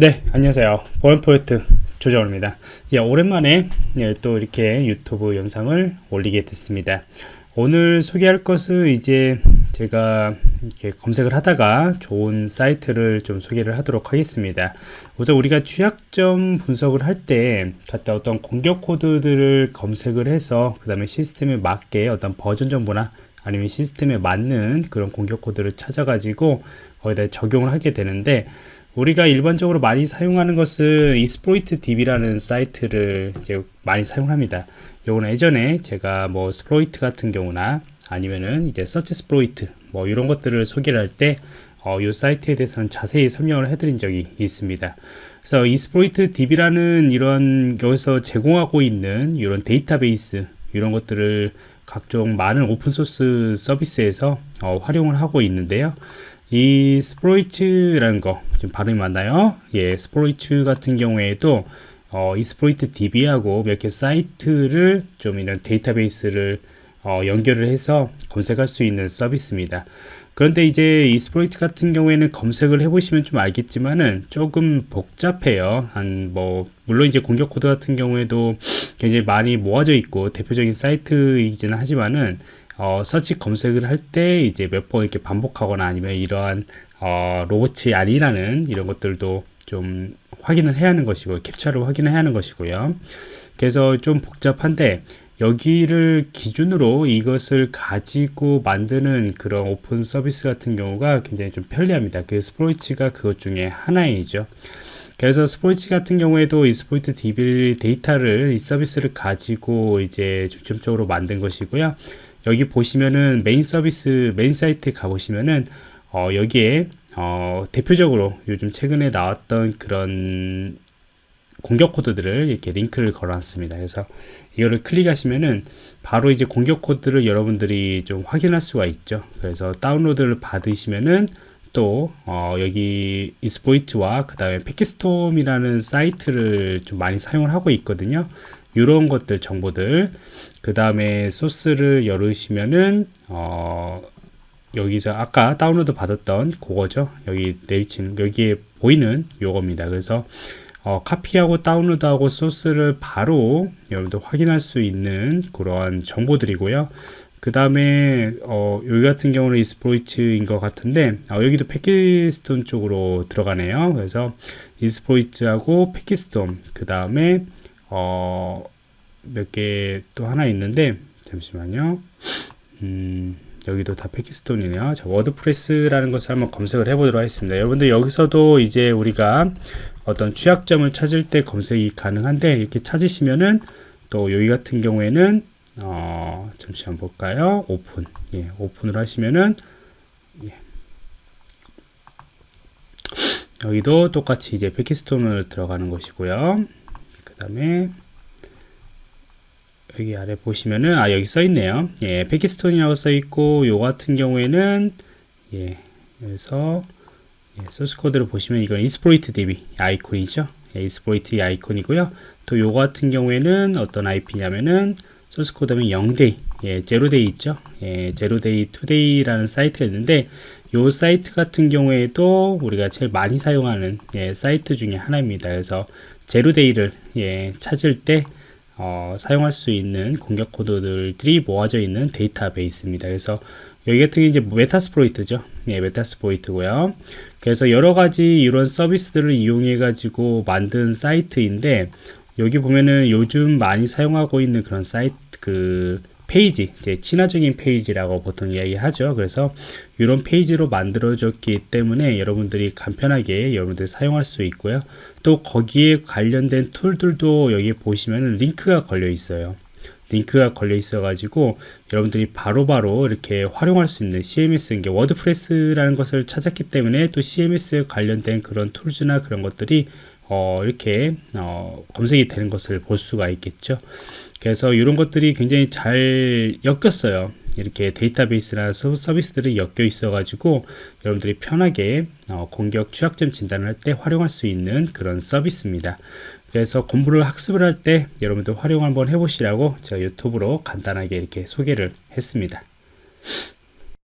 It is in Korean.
네 안녕하세요. 보안 프로젝트 조정호입니다. 예, 오랜만에 예, 또 이렇게 유튜브 영상을 올리게 됐습니다. 오늘 소개할 것은 이제 제가 이렇게 검색을 하다가 좋은 사이트를 좀 소개를 하도록 하겠습니다. 우선 우리가 취약점 분석을 할 때 갖다 어떤 공격 코드들을 검색을 해서 그 다음에 시스템에 맞게 어떤 버전 정보나 아니면 시스템에 맞는 그런 공격 코드를 찾아 가지고 거기다 적용을 하게 되는데 우리가 일반적으로 많이 사용하는 것은 Exploit DB라는 사이트를 이제 많이 사용합니다. 요거는 예전에 제가 뭐 Sploitus 같은 경우나 아니면은 이제 SearchSploit 뭐 이런 것들을 소개를 할때 어, 이 사이트에 대해서는 자세히 설명을 해드린 적이 있습니다. 그래서 Exploit DB라는 이런 여기서 제공하고 있는 이런 데이터베이스 이런 것들을 각종 많은 오픈소스 서비스에서 어, 활용을 하고 있는데요. 이 Sploitus라는 거 지금 발음이 맞나요? 예, Sploitus 같은 경우에도 어, Exploit DB하고 몇 개 사이트를 좀 이런 데이터베이스를 어, 연결을 해서 검색할 수 있는 서비스입니다. 그런데 이제 Exploit 같은 경우에는 검색을 해보시면 좀 알겠지만은 조금 복잡해요. 한 뭐 물론 이제 공격 코드 같은 경우에도 굉장히 많이 모아져 있고 대표적인 사이트이기는 하지만은 어, 서치 검색을 할 때 이제 몇 번 이렇게 반복하거나 아니면 이러한 어, 로봇이 아니라는 이런 것들도 좀 확인을 해야 하는 것이고 CAPTCHA를 확인을 해야 하는 것이고요. 그래서 좀 복잡한데 여기를 기준으로 이것을 가지고 만드는 그런 오픈 서비스 같은 경우가 굉장히 좀 편리합니다. 그 Sploitus가 그것 중에 하나이죠. 그래서 Sploitus 같은 경우에도 Exploit DB 데이터를 이 서비스를 가지고 이제 중점적으로 만든 것이고요. 여기 보시면은 메인 서비스 메인 사이트에 가보시면은 어, 여기에 어, 대표적으로 요즘 최근에 나왔던 그런 공격 코드들을 이렇게 링크를 걸어놨습니다. 그래서 이거를 클릭하시면은 바로 이제 공격 코드를 여러분들이 좀 확인할 수가 있죠. 그래서 다운로드를 받으시면은 또 어, 여기 Exploit와 그 다음에 Packet Storm이라는 사이트를 좀 많이 사용을 하고 있거든요. 이런 것들 정보들 그 다음에 소스를 열으시면은 어, 여기서 아까 다운로드 받았던 그거죠 여기 내비치는 여기에 보이는 요겁니다 그래서 어, 카피하고 다운로드하고 소스를 바로 여러분들 확인할 수 있는 그러한 정보들이고요. 그 다음에 어, 여기 같은 경우는 이스프로이트인 것 같은데 어, 여기도 패키스톤 쪽으로 들어가네요. 그래서 Exploit하고 Packet Storm 그 다음에 어, 몇 개 또 하나 있는데 잠시만요. 음, 여기도 다 Packet Storm이네요. 자, WordPress라는 것을 한번 검색을 해 보도록 하겠습니다. 여러분들 여기서도 이제 우리가 어떤 취약점을 찾을 때 검색이 가능한데 이렇게 찾으시면은 또 여기 같은 경우에는 어, 잠시 한번 볼까요? 오픈. 예, 오픈을 하시면은 예. 여기도 똑같이 이제 Packet Storm을 들어가는 것이고요. 그 다음에 여기 아래 보시면은 아 여기 써 있네요. 예 Packet Storm이라고 써 있고 요 같은 경우에는 예 그래서 예, 소스 코드를 보시면 이건 Exploit DB 아이콘이죠. 예, Exploit 아이콘이고요. 또요 같은 경우에는 어떤 IP냐면은 소스 코드는 0day 예, zero-day 있죠. 예, 0day.today라는 사이트가 있는데 요 사이트 같은 경우에도 우리가 제일 많이 사용하는 예, 사이트 중에 하나입니다. 그래서 zero-day를 예, 찾을 때 어, 사용할 수 있는 공격 코드들이 모아져 있는 데이터베이스입니다. 그래서 여기 같은 게 이제 Metasploit죠. 예, Metasploit고요. 그래서 여러 가지 이런 서비스들을 이용해 가지고 만든 사이트인데 여기 보면은 요즘 많이 사용하고 있는 그런 사이트 그 페이지, 친화적인 페이지라고 보통 이야기하죠. 그래서 이런 페이지로 만들어졌기 때문에 여러분들이 간편하게 여러분들이 사용할 수 있고요. 또 거기에 관련된 tool들도 여기 보시면 링크가 걸려 있어요. 링크가 걸려 있어 가지고 여러분들이 바로바로 바로 이렇게 활용할 수 있는 CMS 이게 워드프레스라는 것을 찾았기 때문에 또 CMS 관련된 그런 tools나 그런 것들이 어, 이렇게 어, 검색이 되는 것을 볼 수가 있겠죠. 그래서 이런 것들이 굉장히 잘 엮였어요. 이렇게 데이터베이스나 서비스들이 엮여 있어 가지고 여러분들이 편하게 어, 공격 취약점 진단을 할 때 활용할 수 있는 그런 서비스입니다. 그래서 공부를 학습을 할 때 여러분들 활용 한번 해보시라고 제가 유튜브로 간단하게 이렇게 소개를 했습니다.